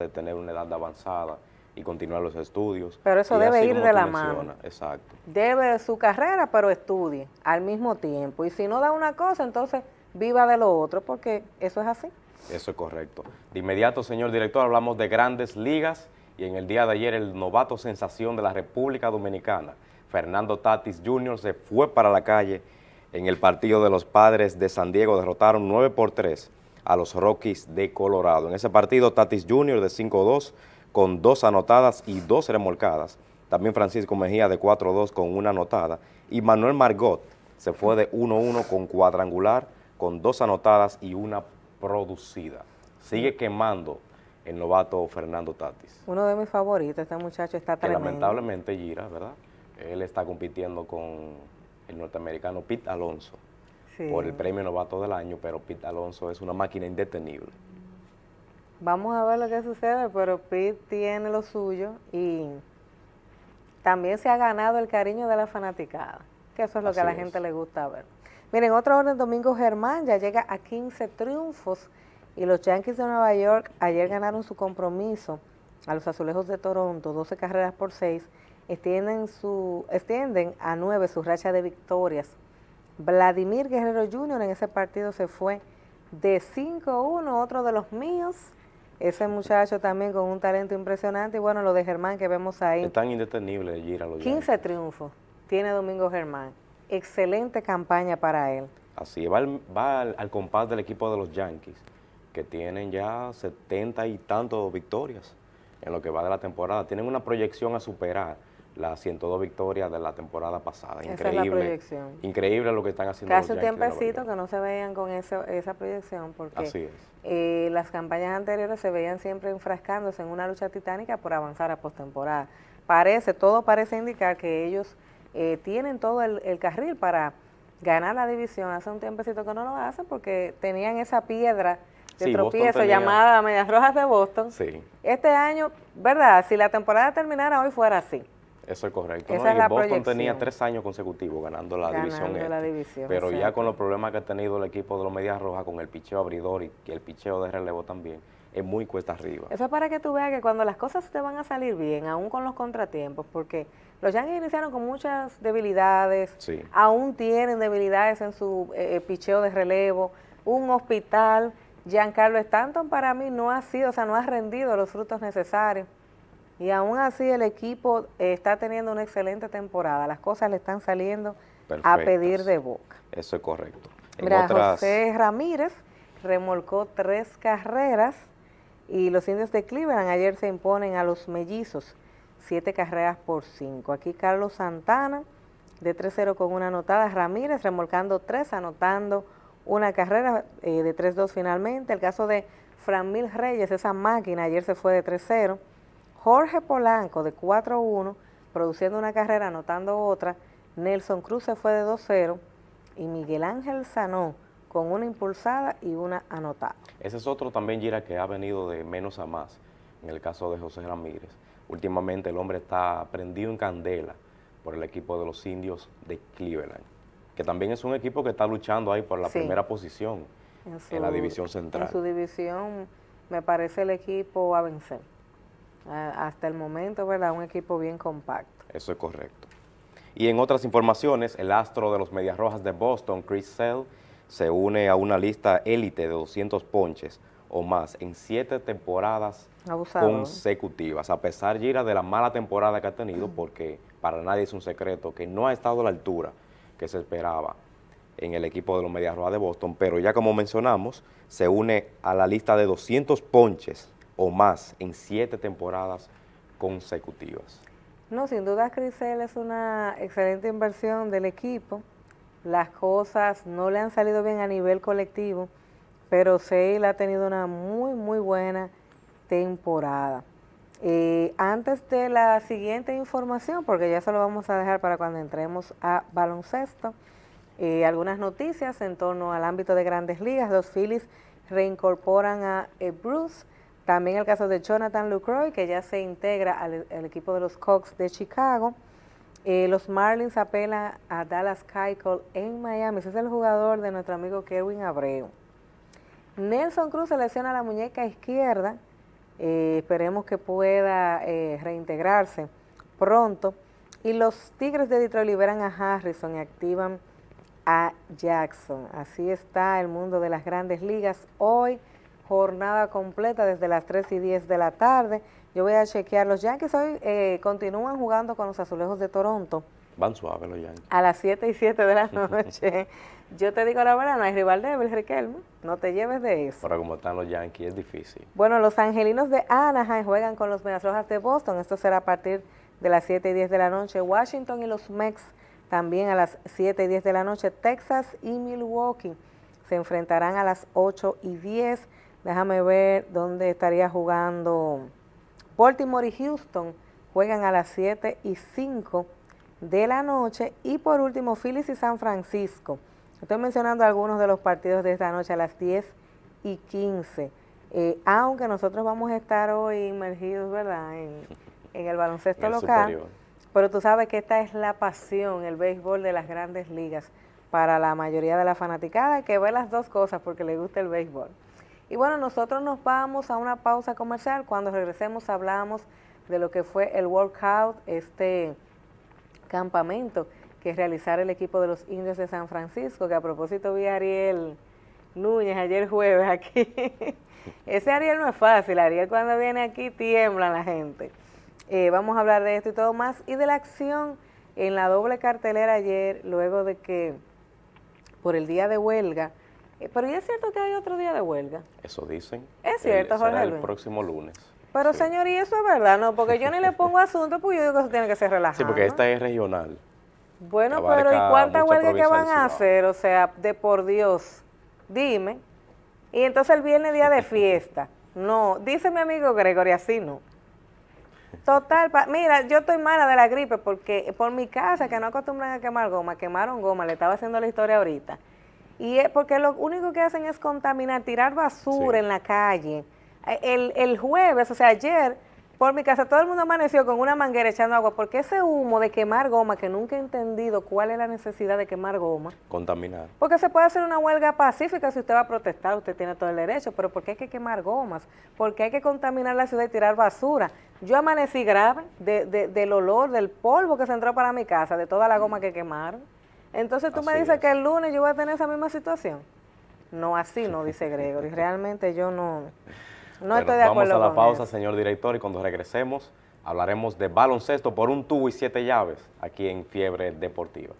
de tener una edad avanzada y continuar los estudios. Pero eso Y debe ir de la mencionas, mano. Exacto. Debe su carrera, pero estudie al mismo tiempo. Y si no da una cosa, entonces viva de lo otro, porque eso es así. Eso es correcto. De inmediato, señor director, hablamos de grandes ligas y en el día de ayer el novato sensación de la República Dominicana, Fernando Tatis Jr., se fue para la calle en el partido de los Padres de San Diego. Derrotaron 9 por 3 a los Rockies de Colorado. En ese partido, Tatis Jr. de 5-2 con dos anotadas y dos remolcadas. También Francisco Mejía de 4-2 con una anotada. Y Manuel Margot se fue de 1-1 con cuadrangular, con dos anotadas y una producida. Sigue quemando el novato Fernando Tatis, Uno de mis favoritos, este muchacho está que tremendo. lamentablemente Gira, ¿verdad? Él está compitiendo con el norteamericano Pete Alonso Sí. por el premio novato del año, pero Pete Alonso es una máquina indetenible. Vamos a ver lo que sucede, pero Pete tiene lo suyo y también se ha ganado el cariño de la fanaticada, que eso es lo que a la es. gente le gusta ver. Miren, otro orden, Domingo Germán ya llega a 15 triunfos y los Yankees de Nueva York ayer ganaron su compromiso a los Azulejos de Toronto, 12 carreras por 6, extienden, su, extienden a 9 su racha de victorias. Vladimir Guerrero Jr. en ese partido se fue de 5-1, otro de los míos. Ese muchacho también con un talento impresionante. Y bueno, lo de Germán que vemos ahí. Es tan indetenible de Gira los 15 Yankees. triunfos tiene Domingo Germán. Excelente campaña para él. Así va, al, va al, al compás del equipo de los Yankees, que tienen ya 70 y tantos victorias en lo que va de la temporada. Tienen una proyección a superar las 102 victorias de la temporada pasada. Esa es Increíble. la proyección. Increíble lo que están haciendo un los Yankees de Nueva tiempecito que no se veían con eso- esa proyección porque Así es. eh, las campañas anteriores se veían siempre enfrascándose en una lucha titánica por avanzar a postemporada. Parece, todo parece indicar que ellos eh, tienen todo el, el carril para ganar la división. Hace un tiempecito que no lo hacen porque tenían esa piedra de Sí, tropiezo tenía- llamada Medias Rojas de Boston. Sí, Este año, ¿verdad? Si la temporada terminara hoy fuera así. Eso es correcto. Esa ¿no? es Y la Boston proyección. tenía tres años consecutivos ganando la división. Ganando la este. división, Pero ya con los problemas que ha tenido el equipo de los Medias Rojas, con el picheo abridor y, y el picheo de relevo también, es muy cuesta arriba. Eso es para que tú veas que cuando las cosas te van a salir bien, aún con los contratiempos, porque los Yankees iniciaron con muchas debilidades, Sí. aún tienen debilidades en su eh, eh, picheo de relevo, un hospital. Giancarlo Stanton para mí no ha sido, o sea, no ha rendido los frutos necesarios. Y aún así el equipo eh, está teniendo una excelente temporada. Las cosas le están saliendo a pedir de boca. Eso es correcto. En Mira, otras, José Ramírez remolcó tres carreras y los indios de Cleveland ayer se imponen a los mellizos, siete carreras por cinco. Aquí Carlos Santana de 3-0 con una anotada, Ramírez remolcando tres, anotando una carrera eh, de 3-2 finalmente. El caso de Franmil Reyes, esa máquina, ayer se fue de 3-0. Jorge Polanco de 4-1, produciendo una carrera, anotando otra. Nelson Cruz se fue de 2-0 y Miguel Ángel Sanó con una impulsada y una anotada. ese es otro también, Gira, que ha venido de menos a más, en el caso de José Ramírez. Últimamente el hombre está prendido en candela por el equipo de los indios de Cleveland, que también es un equipo que está luchando ahí por la Sí. primera posición en la división central. En su división me parece el equipo a vencer. Hasta el momento, ¿verdad? Un equipo bien compacto. Eso es correcto. Y en otras informaciones, el astro de los Medias Rojas de Boston, Chris Sale, se une a una lista élite de 200 ponches o más en siete temporadas consecutivas, a pesar, Gira, de la mala temporada que ha tenido, porque para nadie es un secreto que no ha estado a la altura que se esperaba en el equipo de los Medias Rojas de Boston, pero ya como mencionamos, se une a la lista de 200 ponches o más en siete temporadas consecutivas. No, sin duda Crisel es una excelente inversión del equipo. Las cosas no le han salido bien a nivel colectivo, pero Sale ha tenido una muy, muy buena temporada. Eh, antes de la siguiente información, porque ya se lo vamos a dejar para cuando entremos a baloncesto, eh, algunas noticias en torno al ámbito de grandes ligas. Los Phillies reincorporan a eh, Bruce. También el caso de Jonathan Lucroy, que ya se integra al, equipo de los Cubs de Chicago. Eh, los Marlins apelan a Dallas Keuchel en Miami. Ese es el jugador de nuestro amigo Kerwin Abreu. Nelson Cruz se lesiona la muñeca izquierda Eh, esperemos que pueda eh, reintegrarse pronto. Y los Tigres de Detroit liberan a Harrison y activan a Jackson. Así está el mundo de las grandes ligas. Hoy, jornada completa desde las 3 y 10 de la tarde. Yo voy a chequear. Los Yankees hoy eh, continúan jugando con los Azulejos de Toronto. Van suaves los Yankees. A las 7 y 7 de la noche. Yo te digo la verdad, no hay rival débil, Riquelme. No te lleves de eso. Pero como están los Yankees, es difícil. Bueno, los Angelinos de Anaheim juegan con los Medias Rojas de Boston. Esto será a partir de las 7 y 10 de la noche. Washington y los Mex también a las 7 y 10 de la noche. Texas y Milwaukee se enfrentarán a las 8 y 10. Déjame ver dónde estaría jugando. Baltimore y Houston juegan a las 7 y 5 de la noche. Y por último, Phillies y San Francisco. Estoy mencionando algunos de los partidos de esta noche a las 10 y 15. Eh, aunque nosotros vamos a estar hoy inmergidos, ¿verdad?, en, el baloncesto local. Pero tú sabes que esta es la pasión, el béisbol de las grandes ligas para la mayoría de la fanaticada que ve las dos cosas porque le gusta el béisbol. Y bueno, nosotros nos vamos a una pausa comercial. Cuando regresemos hablamos de lo que fue el workout, este campamento que realizar el equipo de los indios de San Francisco, que a propósito vi a Ariel Núñez ayer jueves aquí. Ese Ariel no es fácil, Ariel cuando viene aquí tiembla la gente. Eh, vamos a hablar de esto y todo más y de la acción en la doble cartelera ayer, luego de que por el día de huelga, pero ¿y es cierto que hay otro día de huelga? Eso dicen. Es cierto, el, Jorge el próximo lunes. Pero señor, y eso es verdad, ¿no? Porque yo ni le pongo asunto, porque yo digo que eso tiene que ser relajado. Sí, porque esta es regional. Bueno, pero ¿y cuántas huelgas que van a hacer? O sea, de por Dios, dime. Y entonces el viernes día de fiesta. No, dice mi amigo Gregory, así no. Total, mira, yo estoy mala de la gripe porque por mi casa, que no acostumbran a quemar goma, quemaron goma, le estaba haciendo la historia ahorita. Y es porque lo único que hacen es contaminar, tirar basura en la calle. El, el jueves, o sea, ayer, por mi casa todo el mundo amaneció con una manguera echando agua, porque ese humo de quemar goma, que nunca he entendido cuál es la necesidad de quemar goma. Contaminar. Porque se puede hacer una huelga pacífica si usted va a protestar, usted tiene todo el derecho, pero ¿por qué hay que quemar gomas? porque hay que contaminar la ciudad y tirar basura? Yo amanecí grave de, del olor, del polvo que se entró para mi casa, de toda la goma que quemaron. Entonces tú me dices que el lunes yo voy a tener esa misma situación. No, así no, dice Gregory. Realmente yo no... No estoy de acuerdo Vamos a la pausa, señor director, y cuando regresemos hablaremos de baloncesto por un tubo y siete llaves aquí en Fiebre Deportiva.